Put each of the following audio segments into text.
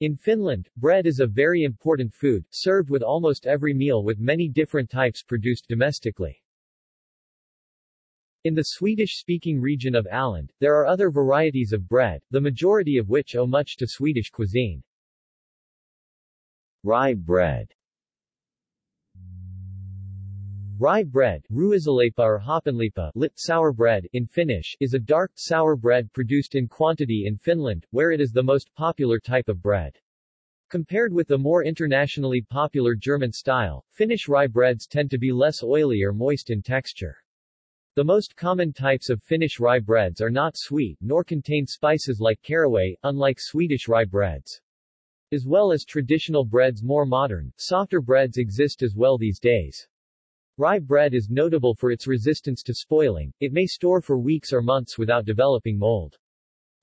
In Finland, bread is a very important food, served with almost every meal with many different types produced domestically. In the Swedish-speaking region of Åland, there are other varieties of bread, the majority of which owe much to Swedish cuisine. Rye bread Rye bread, ruisleipä or hapanleipä, lit sour bread in Finnish, is a dark, sour bread produced in quantity in Finland, where it is the most popular type of bread. Compared with the more internationally popular German style, Finnish rye breads tend to be less oily or moist in texture. The most common types of Finnish rye breads are not sweet nor contain spices like caraway, unlike Swedish rye breads. As well as traditional breads more modern, softer breads exist as well these days. Rye bread is notable for its resistance to spoiling, it may store for weeks or months without developing mold.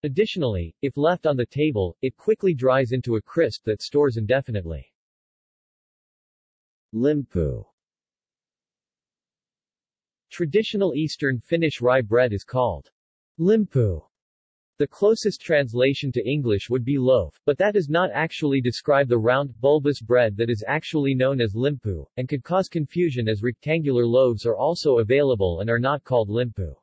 Additionally, if left on the table, it quickly dries into a crisp that stores indefinitely. Limpu Traditional Eastern Finnish rye bread is called limpu. The closest translation to English would be loaf, but that does not actually describe the round, bulbous bread that is actually known as limpu, and could cause confusion as rectangular loaves are also available and are not called limpu.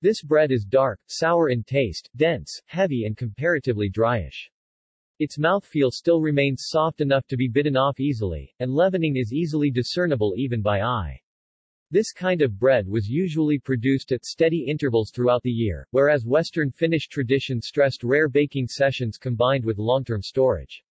This bread is dark, sour in taste, dense, heavy and comparatively dryish. Its mouthfeel still remains soft enough to be bitten off easily, and leavening is easily discernible even by eye. This kind of bread was usually produced at steady intervals throughout the year, whereas Western Finnish tradition stressed rare baking sessions combined with long-term storage.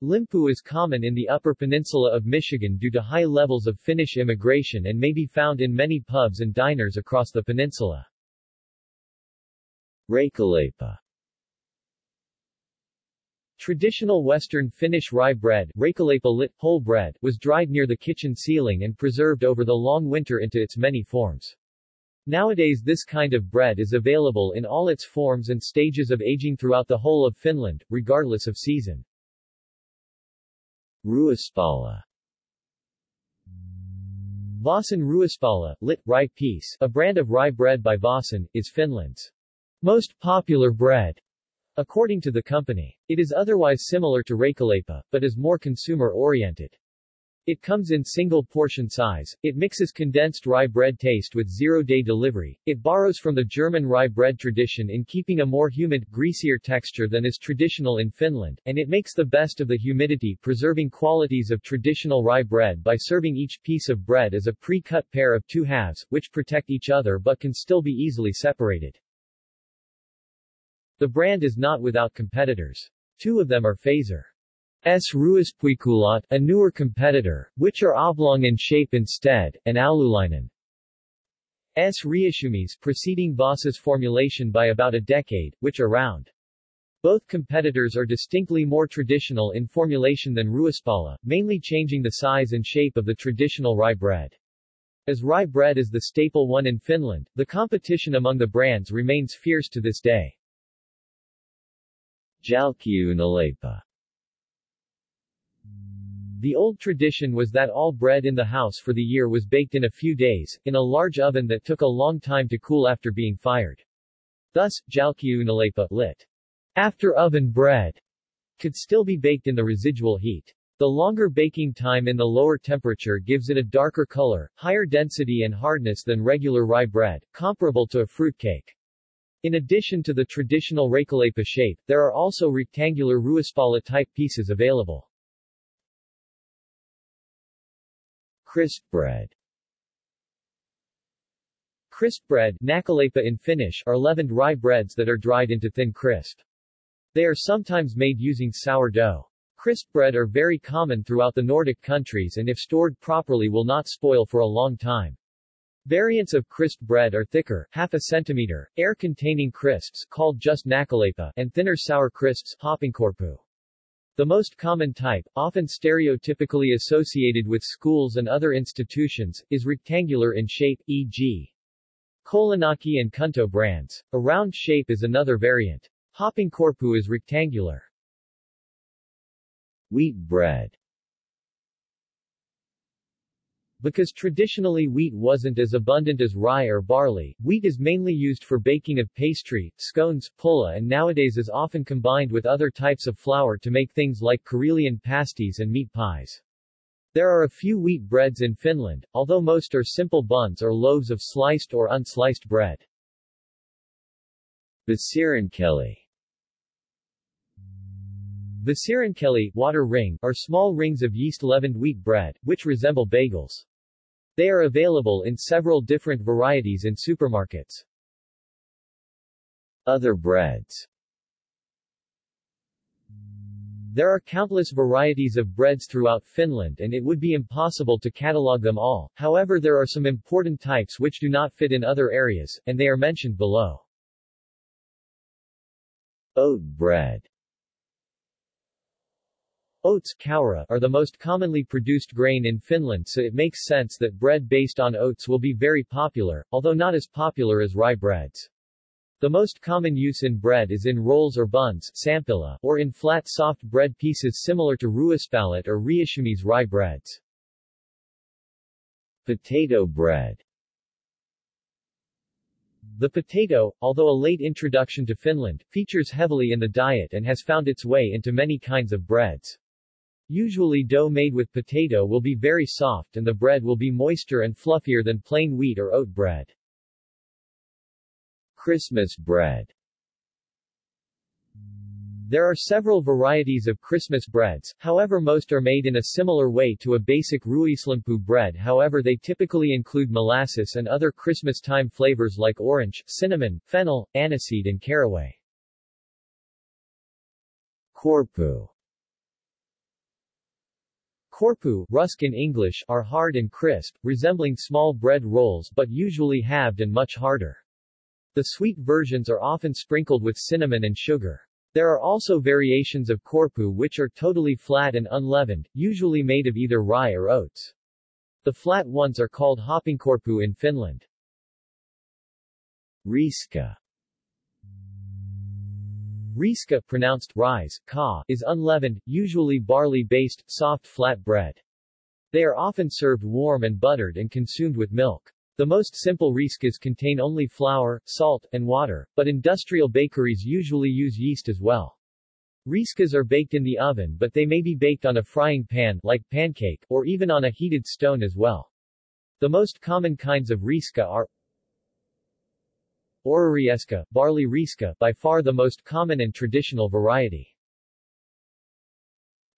Limpu is common in the Upper Peninsula of Michigan due to high levels of Finnish immigration and may be found in many pubs and diners across the peninsula. Reikäleipä Traditional Western Finnish rye bread lit, whole bread, was dried near the kitchen ceiling and preserved over the long winter into its many forms. Nowadays this kind of bread is available in all its forms and stages of aging throughout the whole of Finland, regardless of season. Ruispala Vaasan Ruispala, lit, rye piece, a brand of rye bread by Vaasan, is Finland's most popular bread. According to the company, it is otherwise similar to reikäleipä, but is more consumer-oriented. It comes in single portion size, it mixes condensed rye bread taste with zero-day delivery, it borrows from the German rye bread tradition in keeping a more humid, greasier texture than is traditional in Finland, and it makes the best of the humidity-preserving qualities of traditional rye bread by serving each piece of bread as a pre-cut pair of two halves, which protect each other but can still be easily separated. The brand is not without competitors. Two of them are Fazer. S. Ruispuikulat, a newer competitor, which are oblong in shape instead, and Oululainen. S. Reissumies preceding Voss's formulation by about a decade, which are round. Both competitors are distinctly more traditional in formulation than Ruispala, mainly changing the size and shape of the traditional rye bread. As rye bread is the staple one in Finland, the competition among the brands remains fierce to this day. Jälkiuunileipä The old tradition was that all bread in the house for the year was baked in a few days, in a large oven that took a long time to cool after being fired. Thus, jälkiuunileipä lit. After oven bread could still be baked in the residual heat. The longer baking time in the lower temperature gives it a darker color, higher density and hardness than regular rye bread, comparable to a fruit cake. In addition to the traditional reikäleipä shape, there are also rectangular ruispala-type pieces available. Crisp bread Crisp bread näkkileipä in Finnish are leavened rye breads that are dried into thin crisp. They are sometimes made using sourdough. Crisp bread are very common throughout the Nordic countries and if stored properly will not spoil for a long time. Variants of crisp bread are thicker, half a centimeter, air-containing crisps called just näkkileipä, and thinner sour crisps, hapankorppu. The most common type, often stereotypically associated with schools and other institutions, is rectangular in shape, e.g. Kolanaki and Kunto brands. A round shape is another variant. Hapankorppu is rectangular. Wheat bread Because traditionally wheat wasn't as abundant as rye or barley, wheat is mainly used for baking of pastry, scones, pulla and nowadays is often combined with other types of flour to make things like Karelian pasties and meat pies. There are a few wheat breads in Finland, although most are simple buns or loaves of sliced or unsliced bread. Vesirinkeli Vesirinkeli water ring, are small rings of yeast-leavened wheat bread, which resemble bagels. They are available in several different varieties in supermarkets. Other breads There are countless varieties of breads throughout Finland and it would be impossible to catalog them all, however there are some important types which do not fit in other areas, and they are mentioned below. Oat bread Oats are the most commonly produced grain in Finland so it makes sense that bread based on oats will be very popular, although not as popular as rye breads. The most common use in bread is in rolls or buns sämpylä, or in flat soft bread pieces similar to ruispalat or reissumies rye breads. Potato bread The potato, although a late introduction to Finland, features heavily in the diet and has found its way into many kinds of breads. Usually dough made with potato will be very soft and the bread will be moister and fluffier than plain wheat or oat bread. Christmas bread There are several varieties of Christmas breads, however most are made in a similar way to a basic ruislimpu bread however they typically include molasses and other Christmas time flavors like orange, cinnamon, fennel, aniseed and caraway. Korppu Korppu, rusk in English, are hard and crisp, resembling small bread rolls but usually halved and much harder. The sweet versions are often sprinkled with cinnamon and sugar. There are also variations of korppu which are totally flat and unleavened, usually made of either rye or oats. The flat ones are called hapankorppu in Finland. Riska Riska pronounced rise, ka, is unleavened, usually barley-based, soft flat bread. They are often served warm and buttered and consumed with milk. The most simple riskas contain only flour, salt, and water, but industrial bakeries usually use yeast as well. Riskas are baked in the oven but they may be baked on a frying pan like pancake, or even on a heated stone as well. The most common kinds of riska are Ohrarieska, barley riska, by far the most common and traditional variety.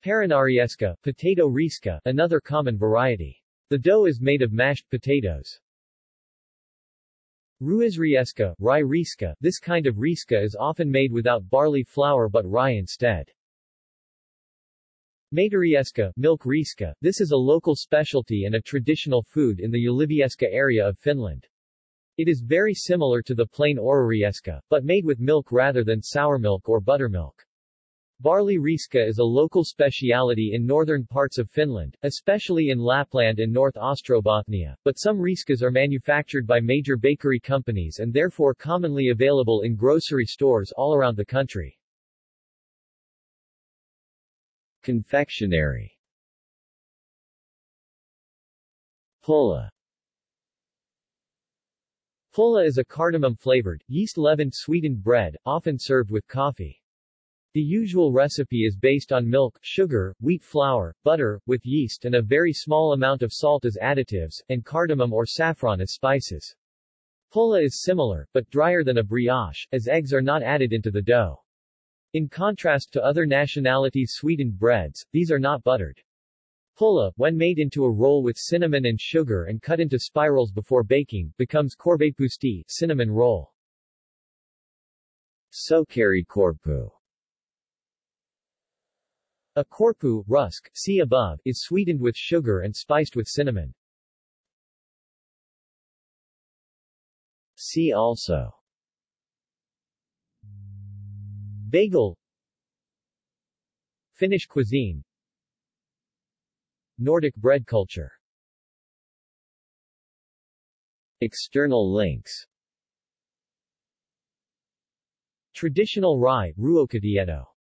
Perunarieska, potato riska, another common variety. The dough is made of mashed potatoes. Ruisrieska, rye riska, this kind of riska is often made without barley flour but rye instead. Maitorieska, milk riska, this is a local specialty and a traditional food in the Ylivieska area of Finland. It is very similar to the plain ohrarieska, but made with milk rather than sour milk or buttermilk. Barley riska is a local speciality in northern parts of Finland, especially in Lapland and North Ostrobothnia, but some riskas are manufactured by major bakery companies and therefore commonly available in grocery stores all around the country. Confectionery Pulla Pulla is a cardamom-flavored, yeast-leavened sweetened bread, often served with coffee. The usual recipe is based on milk, sugar, wheat flour, butter, with yeast and a very small amount of salt as additives, and cardamom or saffron as spices. Pulla is similar, but drier than a brioche, as eggs are not added into the dough. In contrast to other nationalities' sweetened breads, these are not buttered. Pulla, when made into a roll with cinnamon and sugar and cut into spirals before baking, becomes korvapusti, cinnamon roll. Sokeri korppu A korppu, rusk, see above, is sweetened with sugar and spiced with cinnamon. See also Bagel Finnish cuisine Nordic bread culture. External links. Traditional rye, ruokatieto